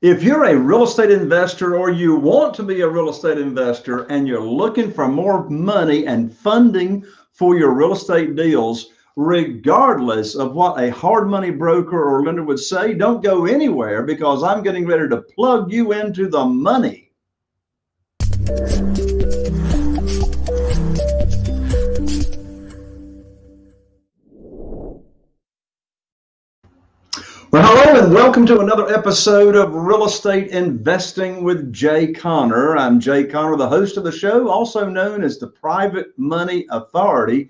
If you're a real estate investor or you want to be a real estate investor and you're looking for more money and funding for your real estate deals, regardless of what a hard money broker or lender would say, don't go anywhere because I'm getting ready to plug you into the money. Well, hello and welcome to another episode of Real Estate Investing with Jay Conner. I'm Jay Conner, the host of the show, also known as the Private Money Authority.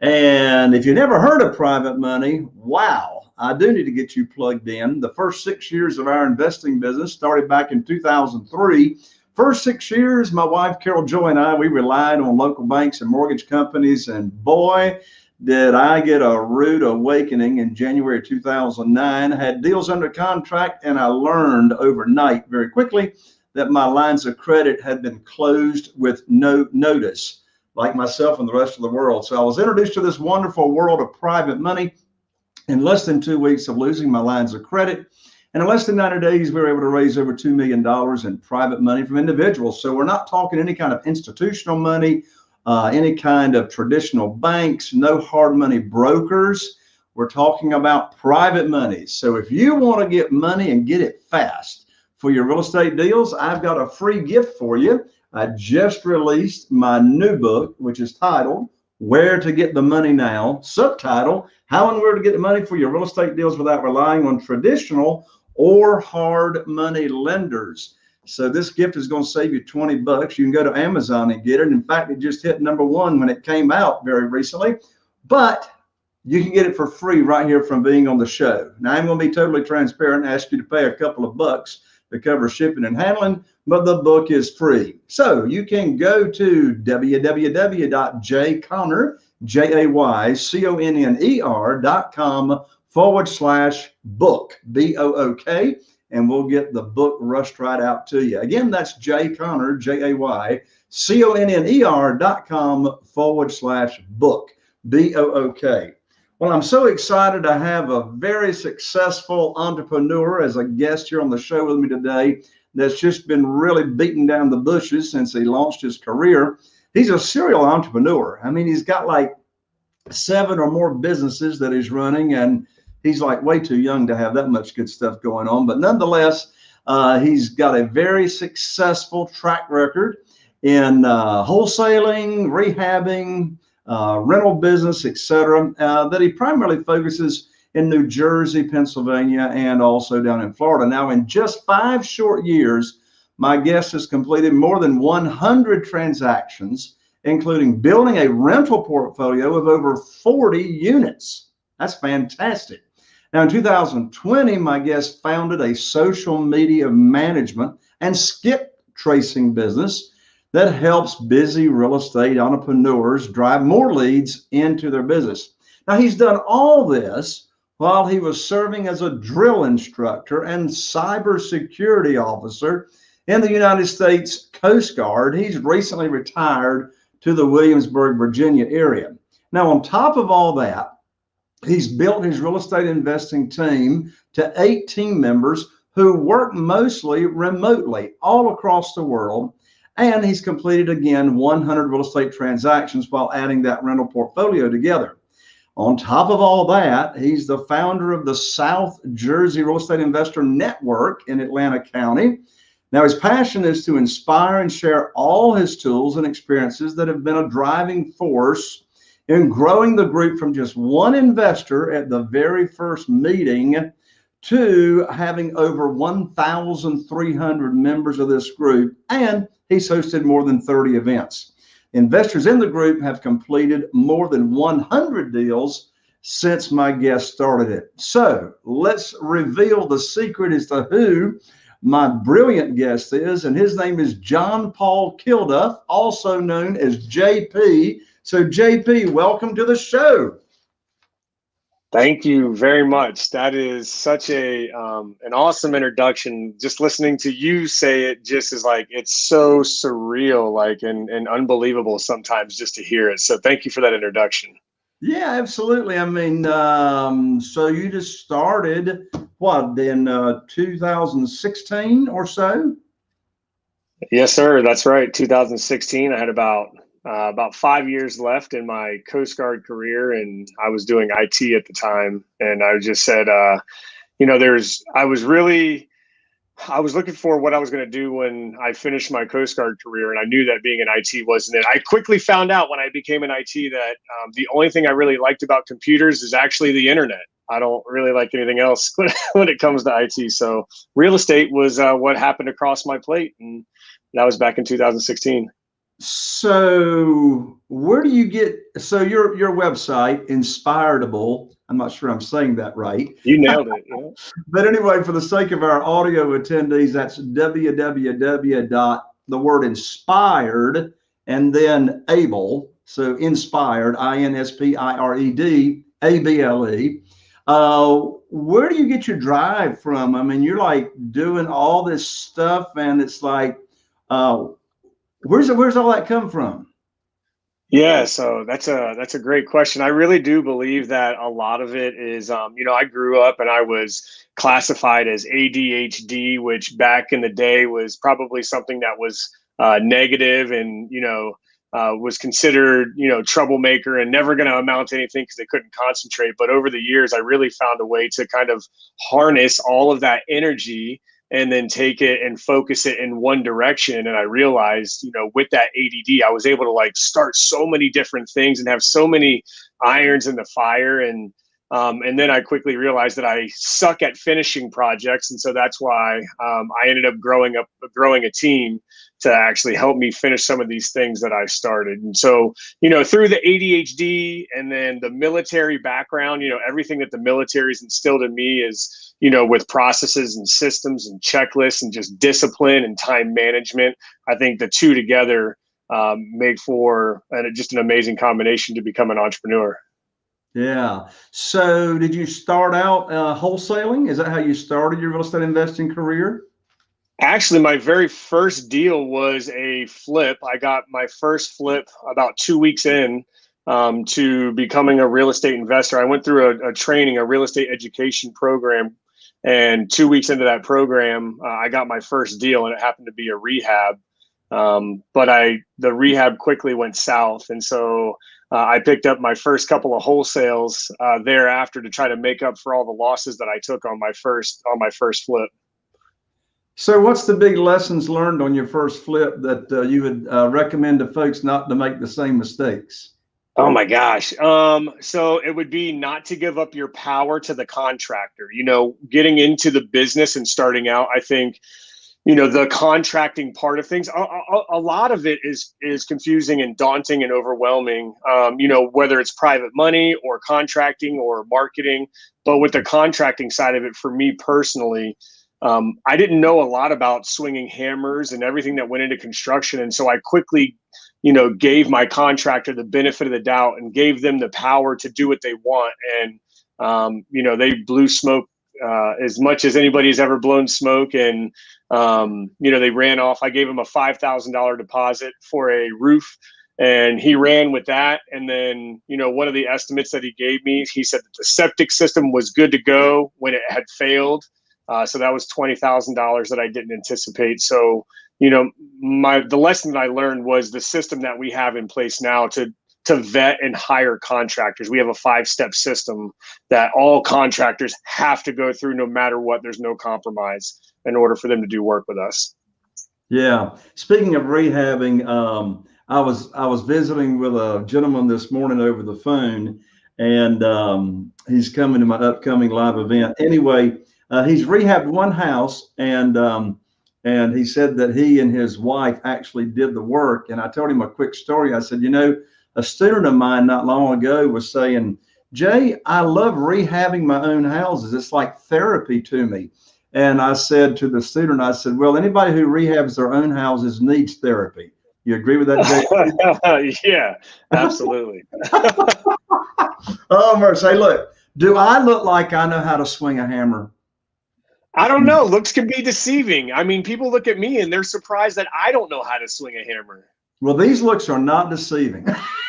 And if you never heard of private money, wow, I do need to get you plugged in. The first six years of our investing business started back in 2003. First six years, my wife Carol Joy and I, we relied on local banks and mortgage companies. And boy, did I get a rude awakening in January 2009. I had deals under contract, and I learned overnight very quickly that my lines of credit had been closed with no notice, like myself and the rest of the world. So I was introduced to this wonderful world of private money in less than two weeks of losing my lines of credit. And in less than 90 days, we were able to raise over $2 million in private money from individuals. So we're not talking any kind of institutional money uh, any kind of traditional banks, no hard money brokers. We're talking about private money. So if you want to get money and get it fast for your real estate deals, I've got a free gift for you. I just released my new book, which is titled Where to Get the Money Now, subtitle How and Where to Get the Money for Your Real Estate Deals Without Relying on Traditional or Hard Money Lenders. So this gift is going to save you 20 bucks. You can go to Amazon and get it. In fact, it just hit number one when it came out very recently, but you can get it for free right here from being on the show. Now I'm going to be totally transparent and ask you to pay a couple of bucks to cover shipping and handling, but the book is free. So you can go to www.jayconner, J-A-Y-C-O-N-N-E-R dot com forward slash book, B-O-O-K and we'll get the book rushed right out to you. Again, that's Jay Conner, J A Y C O N N E R dot com forward slash book, B O O K. Well, I'm so excited to have a very successful entrepreneur as a guest here on the show with me today that's just been really beating down the bushes since he launched his career. He's a serial entrepreneur. I mean, he's got like seven or more businesses that he's running and he's like way too young to have that much good stuff going on. But nonetheless, uh, he's got a very successful track record in uh, wholesaling, rehabbing, uh, rental business, etc. Uh, that he primarily focuses in New Jersey, Pennsylvania, and also down in Florida. Now, in just five short years, my guest has completed more than 100 transactions, including building a rental portfolio of over 40 units. That's fantastic. Now, in 2020, my guest founded a social media management and skip tracing business that helps busy real estate entrepreneurs drive more leads into their business. Now, he's done all this while he was serving as a drill instructor and cybersecurity officer in the United States Coast Guard. He's recently retired to the Williamsburg, Virginia area. Now, on top of all that, He's built his real estate investing team to eight team members who work mostly remotely all across the world. And he's completed again 100 real estate transactions while adding that rental portfolio together. On top of all that, he's the founder of the South Jersey Real Estate Investor Network in Atlantic County. Now, his passion is to inspire and share all his tools and experiences that have been a driving force in growing the group from just one investor at the very first meeting to having over 1,300 members of this group. And he's hosted more than 30 events. Investors in the group have completed more than 100 deals since my guest started it. So let's reveal the secret as to who my brilliant guest is. And his name is John Paul Kilduff, also known as JP. So, JP, welcome to the show. Thank you very much. That is such a um, an awesome introduction. Just listening to you say it just is like it's so surreal, like and and unbelievable sometimes just to hear it. So thank you for that introduction. Yeah, absolutely. I mean, um, so you just started what in uh, 2016 or so. Yes, sir. That's right. 2016. I had about uh, about five years left in my Coast Guard career, and I was doing IT at the time. And I just said, uh, you know, there's. I was really. I was looking for what I was going to do when I finished my Coast Guard career, and I knew that being an IT wasn't it. I quickly found out when I became an IT that um, the only thing I really liked about computers is actually the internet. I don't really like anything else when it comes to IT. So real estate was uh, what happened across my plate, and that was back in 2016. So where do you get? So your your website, Inspiredable. I'm not sure I'm saying that right. You nailed it. Yeah. but anyway, for the sake of our audio attendees, that's www. dot the word inspired and then able. So inspired, I N S P I R E D A B L E uh, where do you get your drive from? I mean, you're like doing all this stuff, and it's like, uh, where's where's all that come from? Yeah, so that's a that's a great question. I really do believe that a lot of it is, um, you know, I grew up and I was classified as ADHD, which back in the day was probably something that was uh, negative and you know uh, was considered, you know, troublemaker and never going to amount to anything because they couldn't concentrate. But over the years, I really found a way to kind of harness all of that energy and then take it and focus it in one direction. And I realized, you know, with that ADD, I was able to like start so many different things and have so many irons in the fire. And um, and then I quickly realized that I suck at finishing projects, and so that's why um, I ended up growing up, growing a team to actually help me finish some of these things that I started. And so, you know, through the ADHD and then the military background, you know, everything that the military's instilled in me is, you know, with processes and systems and checklists and just discipline and time management. I think the two together um, make for and just an amazing combination to become an entrepreneur. Yeah. So, did you start out uh, wholesaling? Is that how you started your real estate investing career? Actually, my very first deal was a flip. I got my first flip about two weeks in um, to becoming a real estate investor. I went through a, a, training, a real estate education program. And two weeks into that program, uh, I got my first deal, and it happened to be a rehab. Um, but I the rehab quickly went south, and so uh, I picked up my first couple of wholesales uh, thereafter to try to make up for all the losses that I took on my first on my first flip. So, what's the big lessons learned on your first flip that uh, you would uh, recommend to folks not to make the same mistakes? Oh my gosh. Um, so it would be not to give up your power to the contractor. You know, getting into the business and starting out, I think you know the contracting part of things. A, a, a, lot of it is is confusing and daunting and overwhelming um, you know whether it's private money or contracting or marketing. But with the contracting side of it for me personally um, i didn't know a lot about swinging hammers and everything that went into construction. And so i quickly you know gave my contractor the benefit of the doubt and gave them the power to do what they want. And um, you know they blew smoke uh, as much as anybody's ever blown smoke and um, you know, they ran off. I gave him a five thousand dollar deposit for a roof, and he ran with that. And then, you know, one of the estimates that he gave me, he said that the septic system was good to go when it had failed. Uh, so that was twenty thousand dollars that I didn't anticipate. So, you know, my the lesson that I learned was the system that we have in place now to to vet and hire contractors. We have a five step system that all contractors have to go through no matter what. There's no compromise in order for them to do work with us. Yeah. Speaking of rehabbing, um, I was I was visiting with a gentleman this morning over the phone, and um, he's coming to my upcoming live event. Anyway, uh, he's rehabbed one house, and um, and he said that he and his wife actually did the work. And I told him a quick story. I said, you know, a student of mine not long ago was saying, Jay, I love rehabbing my own houses. It's like therapy to me. And I said to the student, I said, well, anybody who rehabs their own houses needs therapy. You agree with that? Jay? Yeah, absolutely. oh, Mercy, hey, look, do I look like I know how to swing a hammer? I don't know. Looks can be deceiving. I mean, people look at me and they're surprised that I don't know how to swing a hammer. Well, these looks are not deceiving.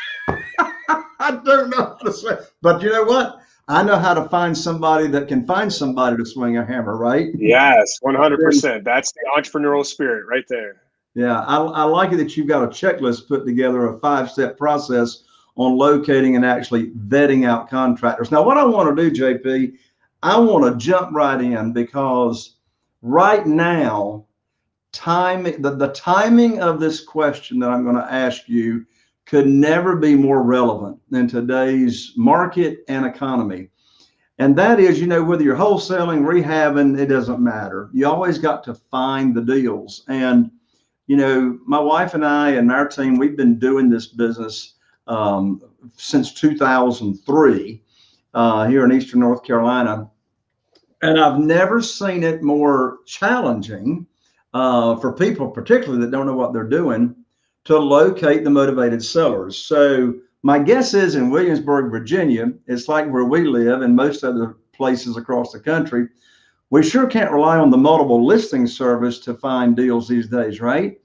I don't know how to swing, but you know what? I know how to find somebody that can find somebody to swing a hammer, right? Yes, 100%. That's the entrepreneurial spirit right there. Yeah, I, I like it that you've got a checklist put together, a five step process on locating and actually vetting out contractors. Now, what I want to do, JP, I want to jump right in because right now, time the, the timing of this question that I'm going to ask you could never be more relevant than today's market and economy. And that is, you know, whether you're wholesaling, rehabbing, it doesn't matter. You always got to find the deals. And, you know, my wife and I and our team, we've been doing this business um, since 2003 uh, here in Eastern North Carolina. And I've never seen it more challenging uh, for people, particularly that don't know what they're doing, to locate the motivated sellers. So my guess is in Williamsburg, Virginia, it's like where we live and most other places across the country. We sure can't rely on the multiple listing service to find deals these days, right?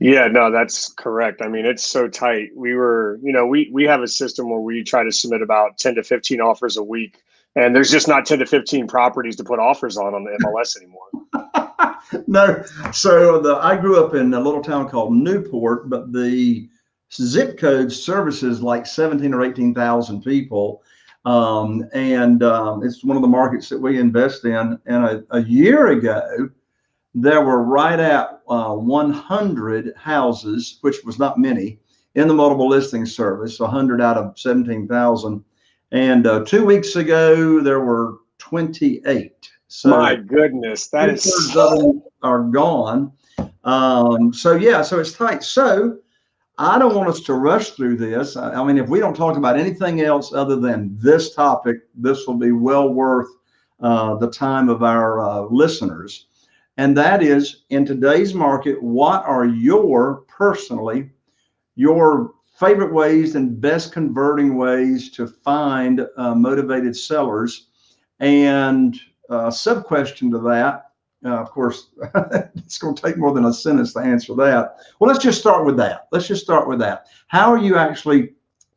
Yeah, no, that's correct. I mean, it's so tight. We were, you know, we we have a system where we try to submit about 10 to 15 offers a week, and there's just not 10 to 15 properties to put offers on on the MLS anymore. no. So the I grew up in a little town called Newport, but the zip code services like 17 or 18,000 people. Um, and um, it's one of the markets that we invest in. And a, a year ago, there were right at uh, 100 houses, which was not many, in the multiple listing service, 100 out of 17,000. And uh, two weeks ago, there were 28. So my goodness, that is so... are gone. Um, so yeah, so it's tight. So I don't want us to rush through this. I, I mean, if we don't talk about anything else other than this topic, this will be well worth uh, the time of our uh, listeners and that is in today's market, what are your personally your favorite ways and best converting ways to find uh, motivated sellers? And uh, sub question to that, uh, of course, it's going to take more than a sentence to answer that. Well, let's just start with that. Let's just start with that. How are you actually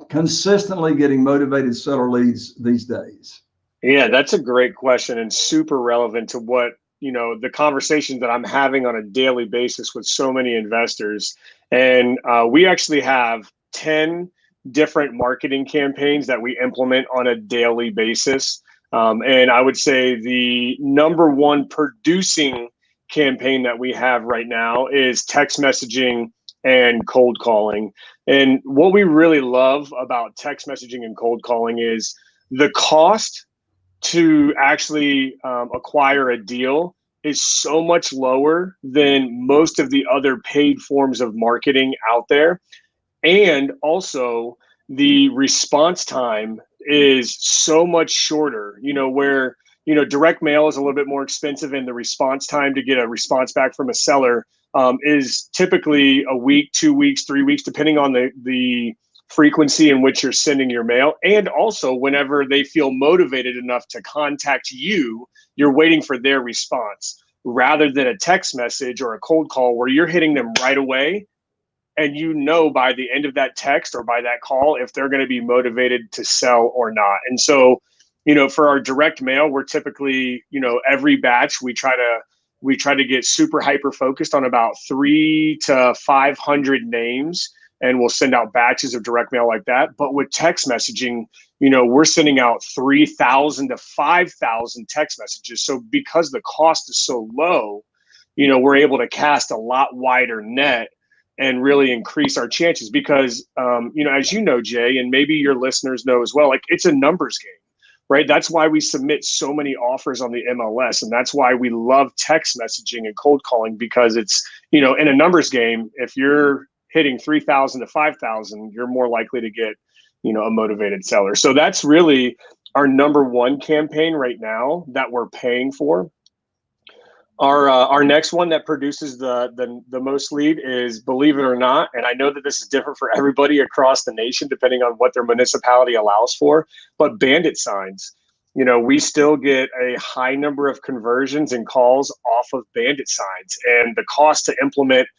consistently getting motivated seller leads these days? Yeah, that's a great question and super relevant to what you know the conversations that i'm having on a daily basis with so many investors and uh, we actually have 10 different marketing campaigns that we implement on a daily basis um, and i would say the number one producing campaign that we have right now is text messaging and cold calling and what we really love about text messaging and cold calling is the cost to actually um, acquire a deal is so much lower than most of the other paid forms of marketing out there. And also, the response time is so much shorter, you know, where, you know, direct mail is a little bit more expensive and the response time to get a response back from a seller um, is typically a week, two weeks, three weeks, depending on the, the frequency in which you're sending your mail. And also, whenever they feel motivated enough to contact you, you're waiting for their response rather than a text message or a cold call where you're hitting them right away. And you know by the end of that text or by that call if they're going to be motivated to sell or not. And so, you know, for our direct mail, we're typically, you know, every batch we try to we try to get super hyper focused on about three to 500 names and we'll send out batches of direct mail like that. But with text messaging, you know, we're sending out 3,000 to 5,000 text messages. So because the cost is so low, you know, we're able to cast a lot wider net and really increase our chances because, um, you know, as you know, Jay, and maybe your listeners know as well, like it's a numbers game right? That's why we submit so many offers on the MLS. And that's why we love text messaging and cold calling because it's, you know, in a numbers game, if you're hitting 3000 to 5000 you're more likely to get you know a motivated seller so that's really our number one campaign right now that we're paying for our uh, our next one that produces the, the the most lead is believe it or not and i know that this is different for everybody across the nation depending on what their municipality allows for but bandit signs. You know we still get a high number of conversions and calls off of bandit signs and the cost to implement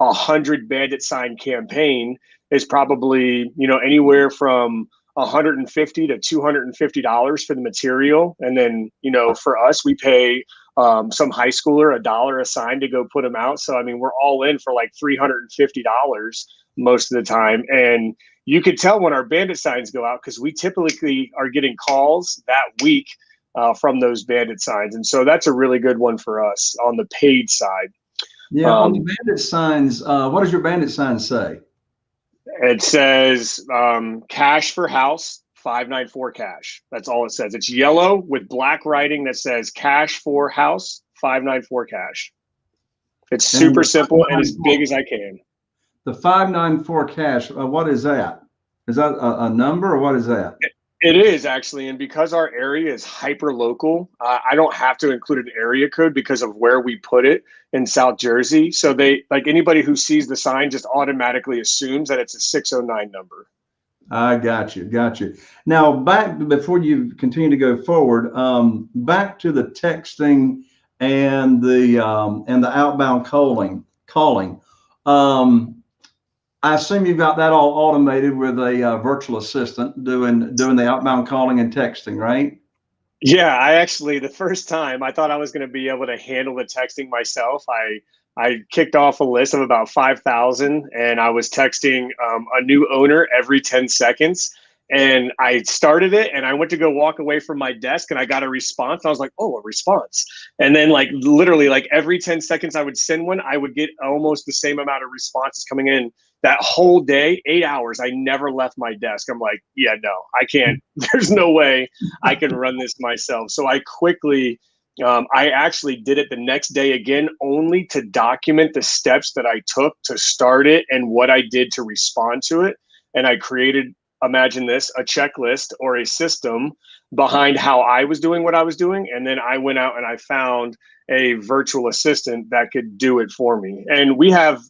a hundred bandit sign campaign is probably you know anywhere from 150 to 250 dollars for the material and then you know for us we pay um, some high schooler a dollar a sign to go put them out. So i mean we're all in for like 350 dollars most of the time. And you could tell when our bandit signs go out because we typically are getting calls that week uh, from those bandit signs. And so that's a really good one for us on the paid side. Yeah um, on the bandit signs uh, what does your bandit sign say? It says um, cash for house, 594 cash. That's all it says. It's yellow with black writing that says cash for house, 594 cash. It's super simple and as big as I can. The 594 cash, uh, what is that? Is that a, a number or what is that? It, it is actually, and because our area is hyper local, uh, I don't have to include an area code because of where we put it in South Jersey. So they like anybody who sees the sign just automatically assumes that it's a 609 number. I got you, got you. Now back before you continue to go forward, um, back to the texting and the um, and the outbound calling calling. Um, I assume you've got that all automated with a uh, virtual assistant doing doing the outbound calling and texting, right? Yeah, I actually the first time I thought I was going to be able to handle the texting myself. I I kicked off a list of about five thousand, and I was texting um, a new owner every ten seconds. And I started it, and I went to go walk away from my desk, and I got a response. I was like, "Oh, a response!" And then, like literally, like every ten seconds, I would send one. I would get almost the same amount of responses coming in that whole day, eight hours, I never left my desk. I'm like, yeah, no, I can't. There's no way I can run this myself. So I quickly, um, I actually did it the next day again, only to document the steps that I took to start it and what I did to respond to it. And I created, imagine this, a checklist or a system behind how I was doing what I was doing. And then I went out and I found a virtual assistant that could do it for me. And we have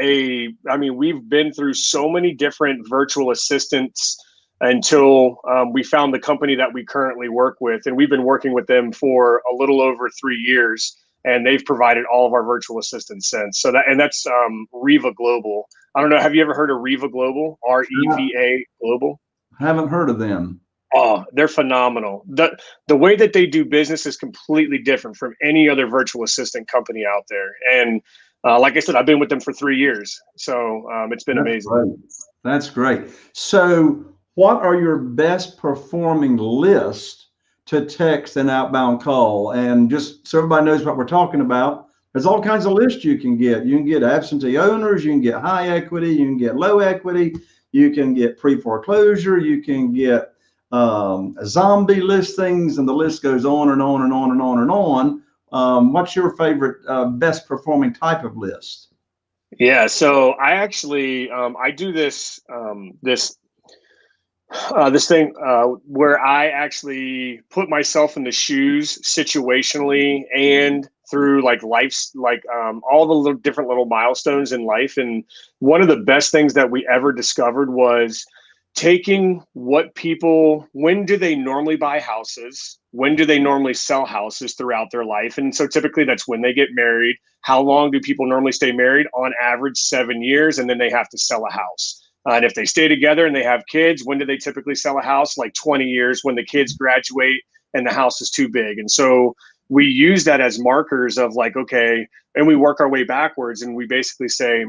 a i mean we've been through so many different virtual assistants until um, we found the company that we currently work with and we've been working with them for a little over three years and they've provided all of our virtual assistants since so that and that's um, REVA Global i don't know have you ever heard of REVA Global r-e-v-a global I haven't heard of them Oh, they're phenomenal. The the way that they do business is completely different from any other virtual assistant company out there. And uh, like I said, I've been with them for three years, so um, it's been That's amazing. Great. That's great. So, what are your best performing lists to text and outbound call? And just so everybody knows what we're talking about, there's all kinds of lists you can get. You can get absentee owners, you can get high equity, you can get low equity, you can get pre foreclosure, you can get um, zombie listings, and the list goes on and on and on and on and on. Um, what's your favorite uh, best performing type of list? Yeah, so I actually um, I do this um, this uh, this thing uh, where I actually put myself in the shoes situationally and through like life's like um, all the little, different little milestones in life. And one of the best things that we ever discovered was taking what people when do they normally buy houses? When do they normally sell houses throughout their life? And so typically that's when they get married. How long do people normally stay married? On average seven years and then they have to sell a house and if they stay together and they have kids when do they typically sell a house like 20 years when the kids graduate and the house is too big and so we use that as markers of like okay and we work our way backwards and we basically say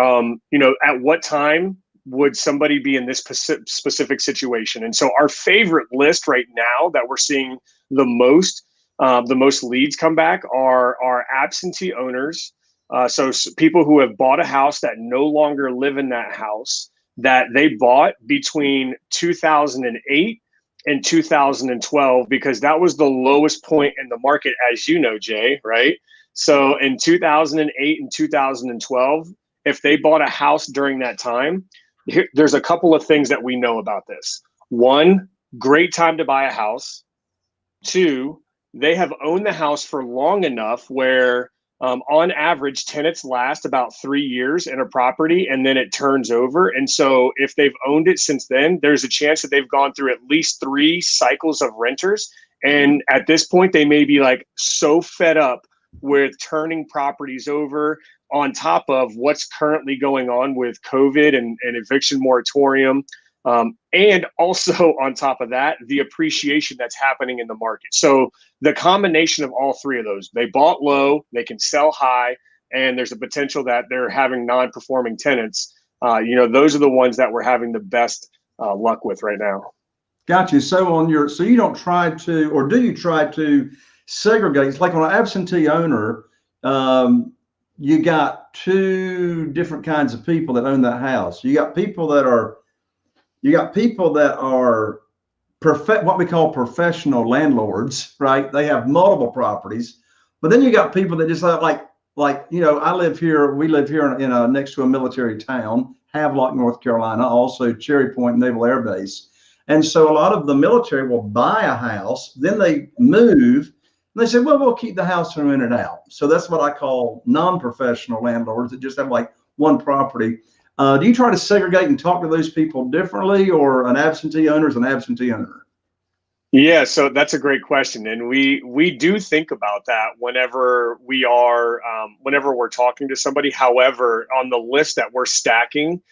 um, you know at what time would somebody be in this specific situation? And so our favorite list right now that we're seeing the most, uh, the most leads come back are our absentee owners. Uh, so people who have bought a house that no longer live in that house that they bought between 2008 and 2012 because that was the lowest point in the market, as you know, Jay, right? So in 2008 and 2012, if they bought a house during that time, here, there's a couple of things that we know about this. One, great time to buy a house. Two, they have owned the house for long enough where um, on average tenants last about three years in a property and then it turns over and so if they've owned it since then there's a chance that they've gone through at least three cycles of renters and at this point they may be like so fed up with turning properties over on top of what's currently going on with COVID and, and eviction moratorium. Um, and also on top of that, the appreciation that's happening in the market. So the combination of all three of those, they bought low, they can sell high, and there's a potential that they're having non-performing tenants. Uh, you know, those are the ones that we're having the best uh, luck with right now. Got you. So on your, so you don't try to, or do you try to segregate? It's like on an absentee owner, um, you got two different kinds of people that own that house. You got people that are, you got people that are perfect, what we call professional landlords, right? They have multiple properties, but then you got people that just have like, like, you know, I live here, we live here in, in a, next to a military town, Havelock, North Carolina, also Cherry Point Naval Air Base. And so a lot of the military will buy a house, then they move, and they say, well, we'll keep the house and rent it out. So that's what I call non-professional landlords that just have like one property. Uh, do you try to segregate and talk to those people differently, or an absentee owner is an absentee owner? Yeah, so that's a great question, and we we do think about that whenever we are um, whenever we're talking to somebody. However, on the list that we're stacking,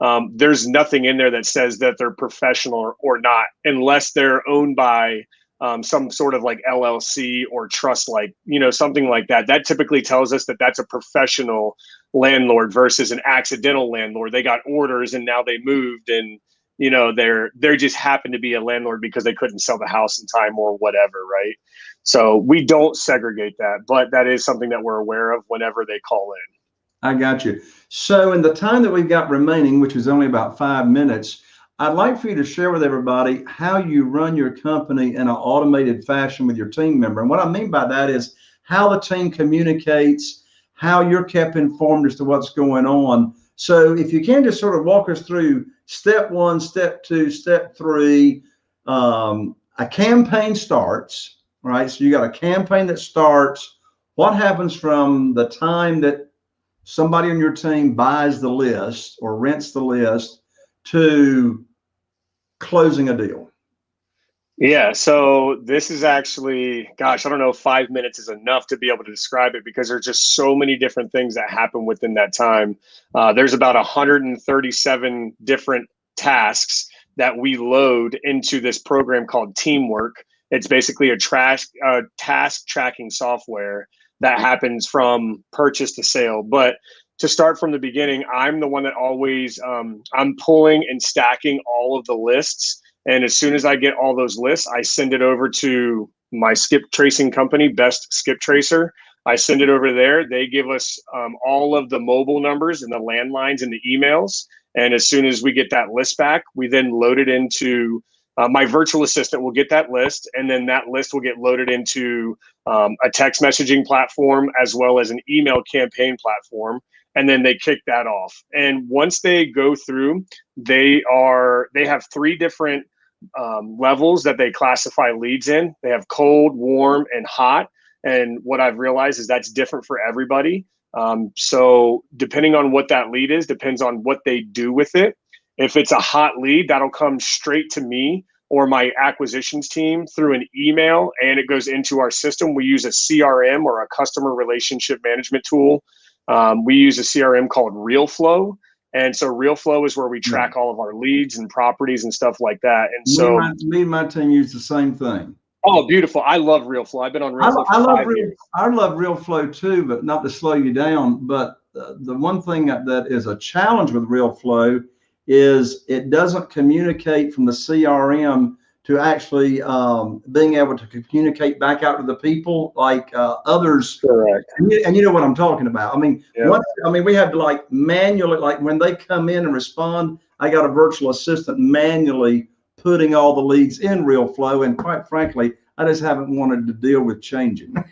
um, there's nothing in there that says that they're professional or, or not, unless they're owned by um, some sort of like LLC or trust, like you know something like that. That typically tells us that that's a professional landlord versus an accidental landlord. They got orders and now they moved and you know they're they're just happened to be a landlord because they couldn't sell the house in time or whatever, right? So we don't segregate that, but that is something that we're aware of whenever they call in. I got you. So in the time that we've got remaining, which is only about five minutes, I'd like for you to share with everybody how you run your company in an automated fashion with your team member. And what I mean by that is how the team communicates, how you're kept informed as to what's going on. So if you can just sort of walk us through step one, step two, step three, um, a campaign starts, right? So you got a campaign that starts. What happens from the time that somebody on your team buys the list or rents the list to closing a deal? Yeah, so this is actually, gosh, I don't know five minutes is enough to be able to describe it because there's just so many different things that happen within that time. Uh, there's about 137 different tasks that we load into this program called Teamwork. It's basically a trash, uh, task tracking software that happens from purchase to sale. But to start from the beginning, I'm the one that always um, I'm pulling and stacking all of the lists. And as soon as I get all those lists, I send it over to my skip tracing company, Best Skip Tracer. I send it over there. They give us um, all of the mobile numbers and the landlines and the emails. And as soon as we get that list back, we then load it into uh, my virtual assistant will get that list, and then that list will get loaded into um, a text messaging platform as well as an email campaign platform. And then they kick that off. And once they go through, they are they have three different um, levels that they classify leads in. They have cold, warm, and hot. And what I've realized is that's different for everybody. Um, so depending on what that lead is, depends on what they do with it. If it's a hot lead, that'll come straight to me or my acquisitions team through an email and it goes into our system. We use a CRM or a customer relationship management tool. Um, we use a CRM called RealFlow. And so RealFlow is where we track all of our leads and properties and stuff like that. And so me and my, me and my team use the same thing. Oh, beautiful! I love RealFlow. I've been on RealFlow. I, I love Real, I love RealFlow too, but not to slow you down. But uh, the one thing that, that is a challenge with RealFlow is it doesn't communicate from the CRM to actually um, being able to communicate back out to the people like uh, others. Correct. And you, and you, know what I'm talking about. I mean, yep. I mean, we have to like manually, like when they come in and respond, I got a virtual assistant manually putting all the leads in real flow. And quite frankly, I just haven't wanted to deal with changing.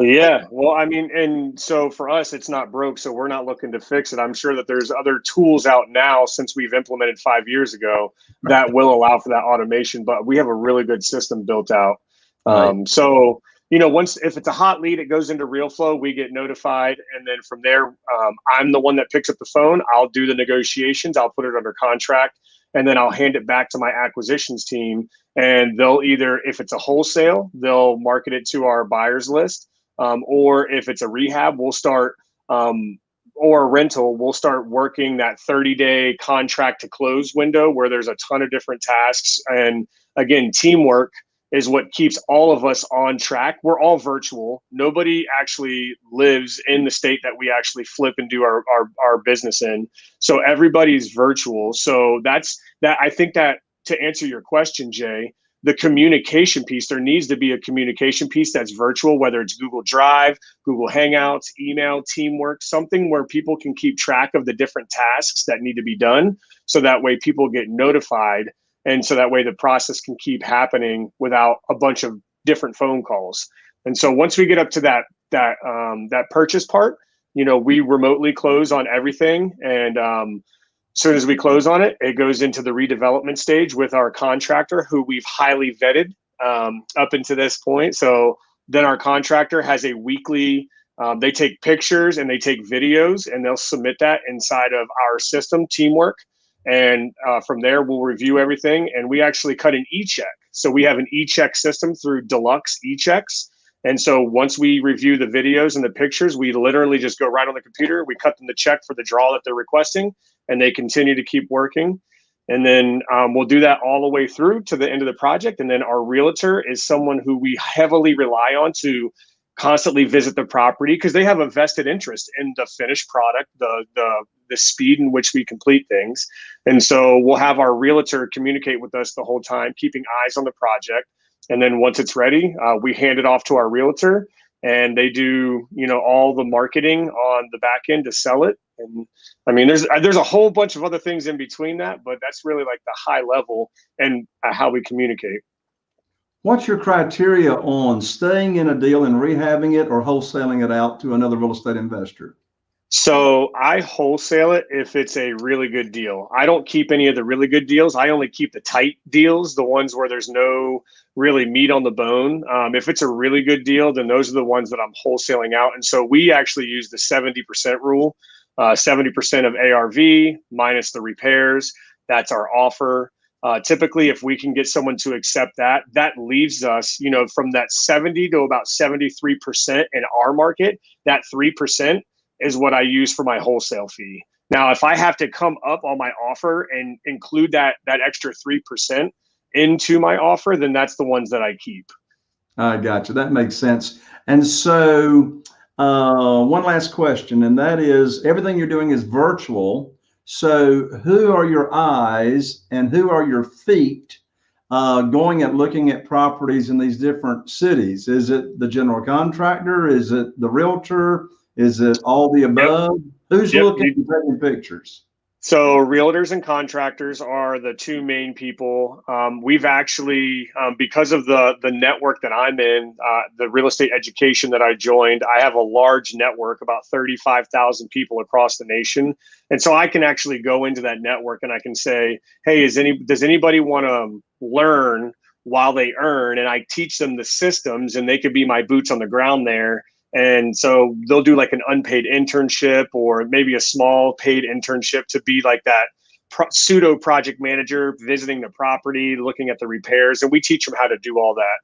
yeah well i mean and so for us it's not broke so we're not looking to fix it i'm sure that there's other tools out now since we've implemented five years ago that will allow for that automation but we have a really good system built out um, right. so you know once if it's a hot lead it goes into RealFlow we get notified and then from there um, i'm the one that picks up the phone i'll do the negotiations i'll put it under contract and then I'll hand it back to my acquisitions team. And they'll either, if it's a wholesale, they'll market it to our buyers list, um, or if it's a rehab, we'll start um, or rental, we'll start working that 30 day contract to close window where there's a ton of different tasks. And again, teamwork is what keeps all of us on track. We're all virtual. Nobody actually lives in the state that we actually flip and do our, our, our business in. So everybody's virtual. So that's that. I think that to answer your question, Jay, the communication piece, there needs to be a communication piece that's virtual, whether it's Google Drive, Google Hangouts, email, teamwork, something where people can keep track of the different tasks that need to be done. So that way people get notified and so that way the process can keep happening without a bunch of different phone calls and so once we get up to that that um, that purchase part you know we remotely close on everything and um, as soon as we close on it it goes into the redevelopment stage with our contractor who we've highly vetted um, up into this point so then our contractor has a weekly um, they take pictures and they take videos and they'll submit that inside of our system teamwork and uh, from there, we'll review everything. And we actually cut an e check. So we have an e check system through Deluxe e checks. And so once we review the videos and the pictures, we literally just go right on the computer. We cut them the check for the draw that they're requesting, and they continue to keep working. And then um, we'll do that all the way through to the end of the project. And then our realtor is someone who we heavily rely on to constantly visit the property because they have a vested interest in the finished product, the the the speed in which we complete things. And so we'll have our realtor communicate with us the whole time, keeping eyes on the project. And then once it's ready, uh, we hand it off to our realtor and they do, you know, all the marketing on the back end to sell it. And I mean, there's there's a whole bunch of other things in between that, but that's really like the high level and uh, how we communicate. What's your criteria on staying in a deal and rehabbing it or wholesaling it out to another real estate investor? So I wholesale it if it's a really good deal. I don't keep any of the really good deals. I only keep the tight deals, the ones where there's no really meat on the bone. Um, if it's a really good deal, then those are the ones that I'm wholesaling out. And so we actually use the 70% rule, uh, 70% of ARV minus the repairs. That's our offer. Uh, typically, if we can get someone to accept that, that leaves us, you know, from that 70 to about 73% in our market. That 3% is what I use for my wholesale fee. Now, if I have to come up on my offer and include that that extra three percent into my offer, then that's the ones that I keep. I got you. That makes sense. And so, uh, one last question, and that is, everything you're doing is virtual. So, who are your eyes and who are your feet uh, going and looking at properties in these different cities? Is it the general contractor? Is it the realtor? Is it all the above? Yep. Who's yep. looking and taking pictures? So realtors and contractors are the two main people. Um, we've actually, um, because of the the network that I'm in, uh, the real estate education that I joined, I have a large network, about 35,000 people across the nation, and so I can actually go into that network and I can say, "Hey, is any does anybody want to learn while they earn?" And I teach them the systems, and they could be my boots on the ground there and so they'll do like an unpaid internship or maybe a small paid internship to be like that pro- pseudo project manager, visiting the property, looking at the repairs. And we teach them how to do all that.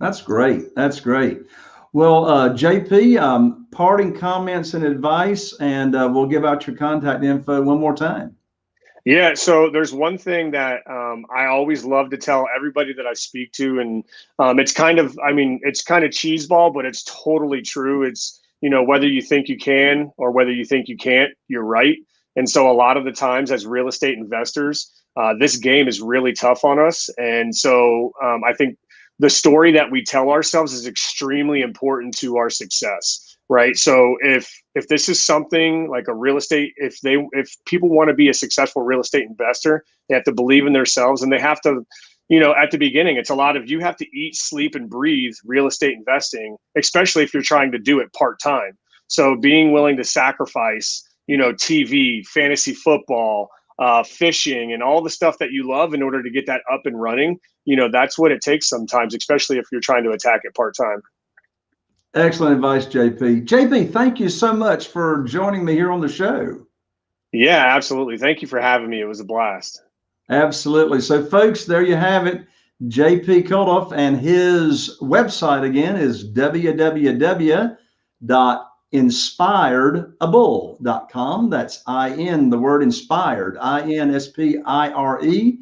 That's great. That's great. Well, uh, JP, um, parting comments and advice, and uh, we'll give out your contact info one more time. Yeah, so there's one thing that um, I always love to tell everybody that I speak to, and um, it's kind of, I mean, it's kind of cheeseball, but it's totally true. It's you know whether you think you can or whether you think you can't, you're right. And so a lot of the times, as real estate investors, uh, this game is really tough on us, and so um, I think the story that we tell ourselves is extremely important to our success right? So if if this is something like a real estate if they if people want to be a successful real estate investor they have to believe in themselves and they have to you know at the beginning it's a lot of you have to eat sleep and breathe real estate investing especially if you're trying to do it part-time. So being willing to sacrifice you know tv fantasy football uh, fishing and all the stuff that you love in order to get that up and running you know that's what it takes sometimes especially if you're trying to attack it part-time Excellent advice, JP. JP, thank you so much for joining me here on the show. Yeah, absolutely. Thank you for having me. It was a blast. Absolutely. So, folks, there you have it. JP Kultoff and his website again is www.mkc inspiredable.com. That's I N, the word inspired, I N S P I R E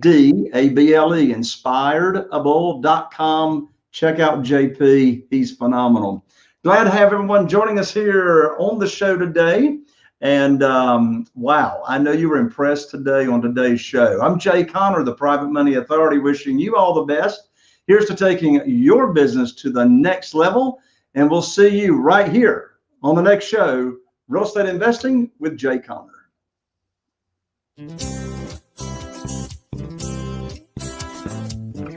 D A B L E, inspiredable.com. Check out JP. He's phenomenal. Glad to have everyone joining us here on the show today. And um, wow, I know you were impressed today on today's show. I'm Jay Conner, the Private Money Authority, wishing you all the best. Here's to taking your business to the next level. And we'll see you right here on the next show Real Estate Investing with Jay Conner.